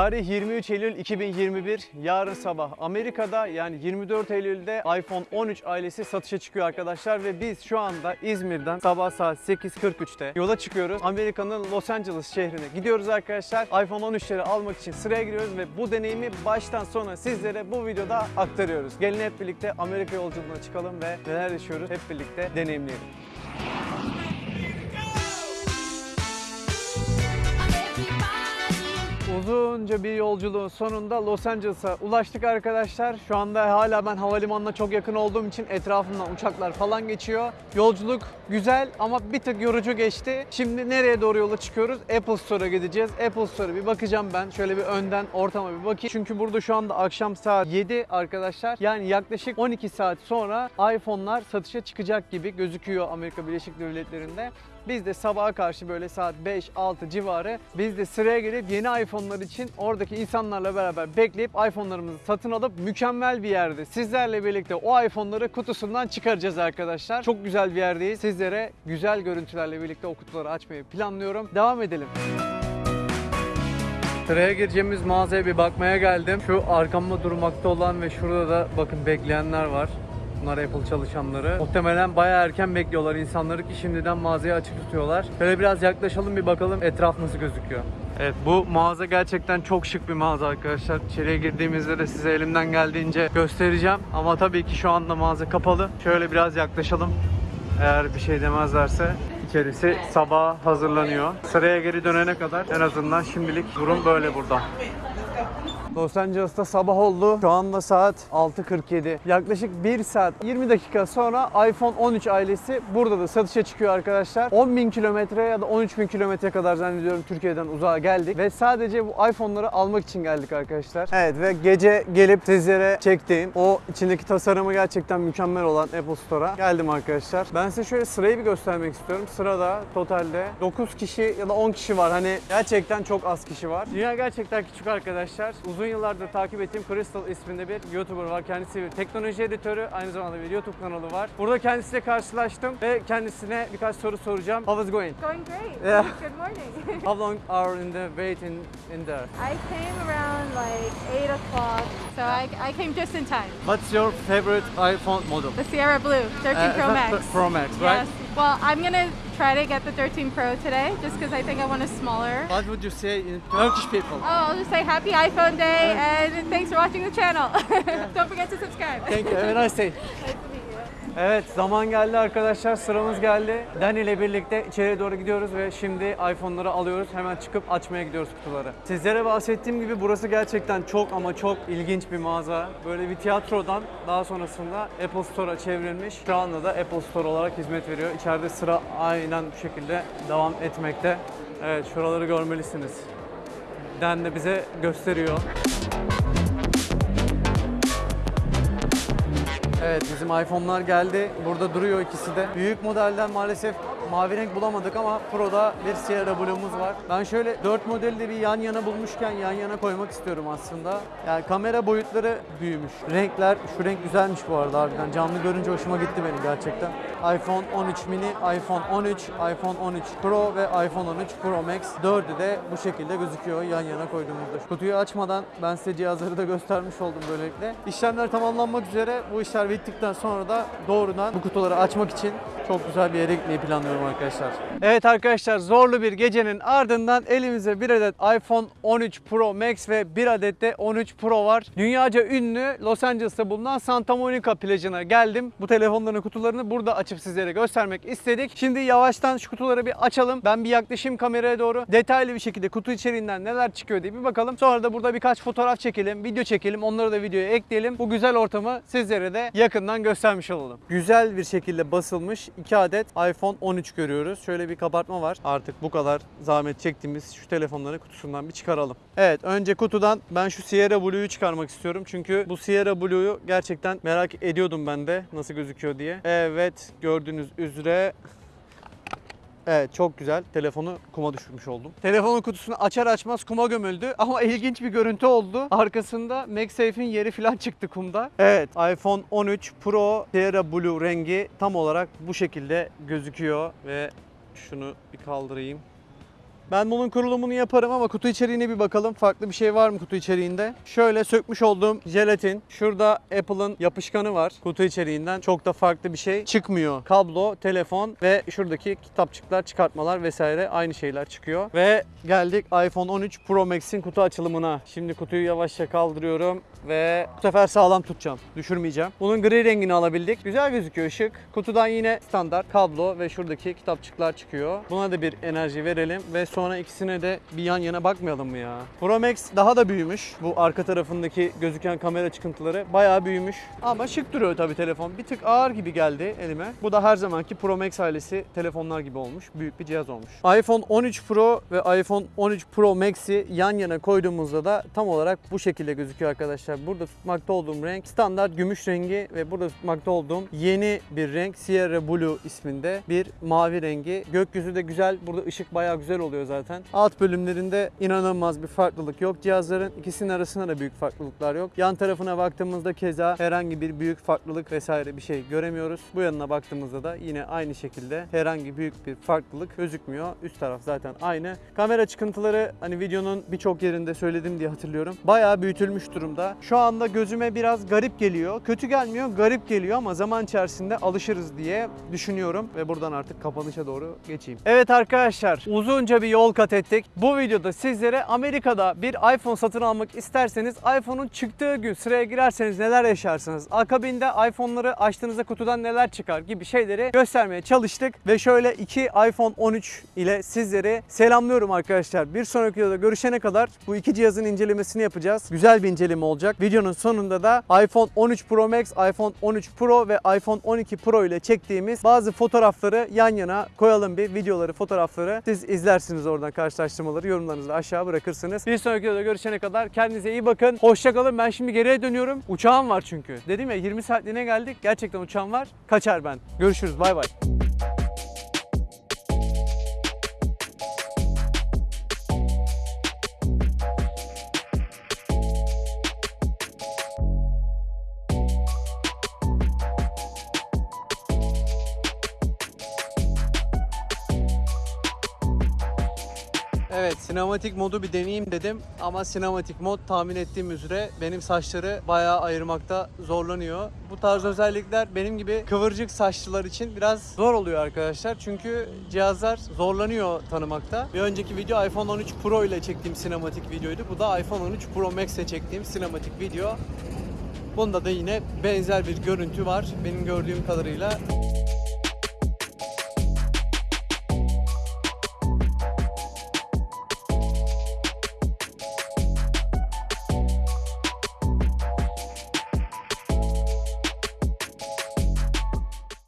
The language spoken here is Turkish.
Tarih 23 Eylül 2021. Yarın sabah Amerika'da yani 24 Eylül'de iPhone 13 ailesi satışa çıkıyor arkadaşlar ve biz şu anda İzmir'den sabah saat 8.43'te yola çıkıyoruz. Amerika'nın Los Angeles şehrine gidiyoruz arkadaşlar. iPhone 13'leri almak için sıraya giriyoruz ve bu deneyimi baştan sona sizlere bu videoda aktarıyoruz. Gelin hep birlikte Amerika yolculuğuna çıkalım ve neler yaşıyoruz hep birlikte deneyimleyelim. Uzunca bir yolculuğun sonunda Los Angeles'a ulaştık arkadaşlar. Şu anda hala ben havalimanına çok yakın olduğum için etrafımdan uçaklar falan geçiyor. Yolculuk güzel ama bir tık yorucu geçti. Şimdi nereye doğru yola çıkıyoruz? Apple Store'a gideceğiz. Apple Store'a bir bakacağım ben. Şöyle bir önden ortama bir bakayım. Çünkü burada şu anda akşam saat 7 arkadaşlar. Yani yaklaşık 12 saat sonra iPhone'lar satışa çıkacak gibi gözüküyor Amerika Birleşik Devletleri'nde. Biz de sabaha karşı böyle saat 5-6 civarı biz de sıraya girip yeni iPhone'lar için oradaki insanlarla beraber bekleyip iPhone'larımızı satın alıp mükemmel bir yerde sizlerle birlikte o iPhone'ları kutusundan çıkaracağız arkadaşlar. Çok güzel bir yerdeyiz. Sizlere güzel görüntülerle birlikte o kutuları açmayı planlıyorum. Devam edelim. Sıraya gireceğimiz mağazaya bir bakmaya geldim. Şu arkamda durmakta olan ve şurada da bakın bekleyenler var. Bunlar Apple çalışanları. Muhtemelen bayağı erken bekliyorlar insanları ki şimdiden mağazayı açık tutuyorlar. Şöyle biraz yaklaşalım bir bakalım etraf nasıl gözüküyor. Evet bu mağaza gerçekten çok şık bir mağaza arkadaşlar. İçeriye girdiğimizde de size elimden geldiğince göstereceğim. Ama tabii ki şu anda mağaza kapalı. Şöyle biraz yaklaşalım. Eğer bir şey demezlerse içerisi sabah hazırlanıyor. Sıraya geri dönene kadar en azından şimdilik durum böyle burada. Los Angeles'ta sabah oldu. Şu anda saat 6.47. Yaklaşık 1 saat 20 dakika sonra iPhone 13 ailesi burada da satışa çıkıyor arkadaşlar. 10.000 kilometre ya da 13.000 kilometre kadar zannediyorum Türkiye'den uzağa geldik. Ve sadece bu iPhone'ları almak için geldik arkadaşlar. Evet ve gece gelip sizlere çektiğim o içindeki tasarımı gerçekten mükemmel olan Apple Store'a geldim arkadaşlar. Ben size şöyle sırayı bir göstermek istiyorum. Sırada totalde 9 kişi ya da 10 kişi var. Hani gerçekten çok az kişi var. Dünya gerçekten küçük arkadaşlar. Uzun yıllardır takip ettiğim Crystal isminde bir YouTuber var. Kendisi bir teknoloji editörü. Aynı zamanda bir YouTube kanalı var. Burada kendisiyle karşılaştım ve kendisine birkaç soru soracağım. How is going? Going great. Yeah. Good morning. How long are in the wait in, in there? I came around like 8 o'clock, so I, I came just in time. What's your favorite iPhone model? The Sierra Blue 13 Uh, Pro Max. Pro Max, right? Yes. Well, I'm gonna try to get the 13 Pro today, just because I think I want a smaller. What would you say in Turkish people? Oh, I'll just say happy iPhone day and thanks for watching the channel. Don't forget to subscribe. Thank you. Have a nice day. Evet zaman geldi arkadaşlar sıramız geldi. Dani ile birlikte içeriye doğru gidiyoruz ve şimdi iPhone'ları alıyoruz. Hemen çıkıp açmaya gidiyoruz kutuları. Sizlere bahsettiğim gibi burası gerçekten çok ama çok ilginç bir mağaza. Böyle bir tiyatrodan daha sonrasında Apple Store'a çevrilmiş. Şu anda da Apple Store olarak hizmet veriyor. İçeride sıra aynen bu şekilde devam etmekte. Evet şuraları görmelisiniz. Den de bize gösteriyor. Evet bizim iPhone'lar geldi. Burada duruyor ikisi de. Büyük modelden maalesef mavi renk bulamadık ama Pro'da bir Sierra Blue'muz var. Ben şöyle 4 modeli de bir yan yana bulmuşken yan yana koymak istiyorum aslında. Yani kamera boyutları büyümüş. Renkler, şu renk güzelmiş bu arada harbiden. Canlı görünce hoşuma gitti benim gerçekten. iPhone 13 mini, iPhone 13, iPhone 13 Pro ve iPhone 13 Pro Max. Dördü de bu şekilde gözüküyor yan yana koyduğumuzda. Kutuyu açmadan ben size cihazları da göstermiş oldum böylelikle. İşlemler tamamlanmak üzere. Bu işler bittikten sonra da doğrudan bu kutuları açmak için çok güzel bir yere gitmeyi planlıyorum arkadaşlar. Evet arkadaşlar zorlu bir gecenin ardından elimize bir adet iPhone 13 Pro Max ve bir adet de 13 Pro var. Dünyaca ünlü Los Angeles'ta bulunan Santa Monica plajına geldim. Bu telefonların kutularını burada açıp sizlere göstermek istedik. Şimdi yavaştan şu kutuları bir açalım. Ben bir yaklaşayım kameraya doğru. Detaylı bir şekilde kutu içeriğinden neler çıkıyor diye bir bakalım. Sonra da burada birkaç fotoğraf çekelim, video çekelim. Onları da videoya ekleyelim. Bu güzel ortamı sizlere de yakından göstermiş olalım. Güzel bir şekilde basılmış 2 adet iPhone 13 görüyoruz. Şöyle bir kabartma var. Artık bu kadar zahmet çektiğimiz şu telefonları kutusundan bir çıkaralım. Evet önce kutudan ben şu Sierra Blue'yu çıkarmak istiyorum. Çünkü bu Sierra Blue'yu gerçekten merak ediyordum ben de nasıl gözüküyor diye. Evet gördüğünüz üzere Evet çok güzel. Telefonu kuma düşürmüş oldum. Telefonun kutusunu açar açmaz kuma gömüldü ama ilginç bir görüntü oldu. Arkasında MagSafe'in yeri falan çıktı kumda. Evet iPhone 13 Pro Sierra Blue rengi tam olarak bu şekilde gözüküyor ve şunu bir kaldırayım. Ben bunun kurulumunu yaparım ama kutu içeriğine bir bakalım. Farklı bir şey var mı kutu içeriğinde? Şöyle sökmüş olduğum jelatin. Şurada Apple'ın yapışkanı var kutu içeriğinden. Çok da farklı bir şey çıkmıyor. Kablo, telefon ve şuradaki kitapçıklar, çıkartmalar vesaire aynı şeyler çıkıyor. Ve geldik iPhone 13 Pro Max'in kutu açılımına. Şimdi kutuyu yavaşça kaldırıyorum ve bu sefer sağlam tutacağım. Düşürmeyeceğim. Bunun gri rengini alabildik. Güzel gözüküyor ışık. Kutudan yine standart kablo ve şuradaki kitapçıklar çıkıyor. Buna da bir enerji verelim ve sonra ikisine de bir yan yana bakmayalım mı ya? Pro Max daha da büyümüş. Bu arka tarafındaki gözüken kamera çıkıntıları bayağı büyümüş. Ama şık duruyor tabii telefon. Bir tık ağır gibi geldi elime. Bu da her zamanki Pro Max ailesi telefonlar gibi olmuş. Büyük bir cihaz olmuş. iPhone 13 Pro ve iPhone 13 Pro Max'i yan yana koyduğumuzda da tam olarak bu şekilde gözüküyor arkadaşlar. Burada tutmakta olduğum renk standart gümüş rengi ve burada tutmakta olduğum yeni bir renk Sierra Blue isminde bir mavi rengi. Gökyüzü de güzel. Burada ışık bayağı güzel oluyor zaten. Alt bölümlerinde inanılmaz bir farklılık yok. Cihazların ikisinin arasında da büyük farklılıklar yok. Yan tarafına baktığımızda keza herhangi bir büyük farklılık vesaire bir şey göremiyoruz. Bu yanına baktığımızda da yine aynı şekilde herhangi büyük bir farklılık gözükmüyor. Üst taraf zaten aynı. Kamera çıkıntıları hani videonun birçok yerinde söyledim diye hatırlıyorum. Bayağı büyütülmüş durumda. Şu anda gözüme biraz garip geliyor. Kötü gelmiyor, garip geliyor ama zaman içerisinde alışırız diye düşünüyorum ve buradan artık kapanışa doğru geçeyim. Evet arkadaşlar, uzunca bir yol kat ettik. Bu videoda sizlere Amerika'da bir iPhone satın almak isterseniz iPhone'un çıktığı gün sıraya girerseniz neler yaşarsınız? Akabinde iPhone'ları açtığınızda kutudan neler çıkar gibi şeyleri göstermeye çalıştık ve şöyle iki iPhone 13 ile sizleri selamlıyorum arkadaşlar. Bir sonraki videoda görüşene kadar bu iki cihazın incelemesini yapacağız. Güzel bir inceleme olacak. Videonun sonunda da iPhone 13 Pro Max, iPhone 13 Pro ve iPhone 12 Pro ile çektiğimiz bazı fotoğrafları yan yana koyalım bir videoları, fotoğrafları. Siz izlersiniz oradan karşılaştırmaları, yorumlarınızı da aşağı bırakırsınız. Bir sonraki videoda görüşene kadar kendinize iyi bakın. Hoşçakalın. Ben şimdi geriye dönüyorum. Uçağım var çünkü. Dedim ya 20 saatliğine geldik. Gerçekten uçağım var. Kaçar ben. Görüşürüz. Bay bay. Evet, sinematik modu bir deneyeyim dedim ama sinematik mod tahmin ettiğim üzere benim saçları bayağı ayırmakta zorlanıyor. Bu tarz özellikler benim gibi kıvırcık saçlılar için biraz zor oluyor arkadaşlar. Çünkü cihazlar zorlanıyor tanımakta. Bir önceki video iPhone 13 Pro ile çektiğim sinematik videoydu. Bu da iPhone 13 Pro Max ile çektiğim sinematik video. Bunda da yine benzer bir görüntü var benim gördüğüm kadarıyla.